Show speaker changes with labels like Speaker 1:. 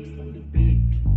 Speaker 1: lives on the beat.